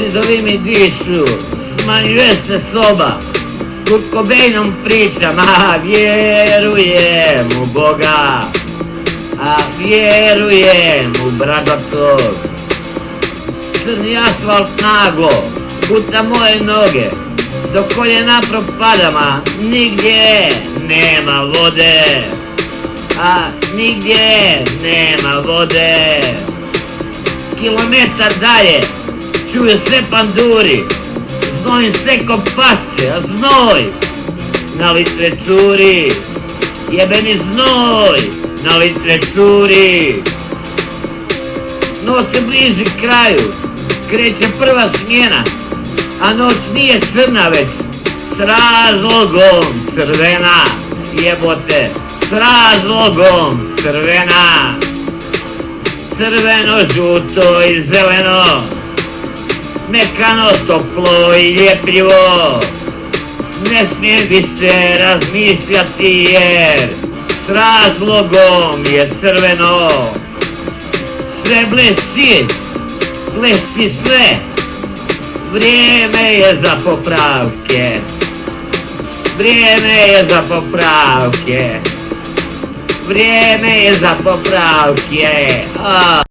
Zidovi mi dišu, smanjuje se soba, Kurt Cobainom pričam, a vjerujem u Boga, a vjerujem u bradatog. Crni asfalt naglo, puta moje noge, do koljena nigdje nema vode, a nigdje nema vode. Kilometar dalje, čuju se panduri, znoj se ko pašće, a znoj na litre curi, jebeni znoj na litre curi. Noć se bliži kraju, kreće prva smjena, a noć nije crna već, s razlogom crvena, jebote, s razlogom crvena. Crveno, žuto i zeleno, mekano, toplo i ljepljivo, ne smijem više razmišljati jer s razlogom je crveno. Sve blesti, blesti sve, vrijeme je za popravke, vrijeme je za popravke, vrijeme je za popravke. A.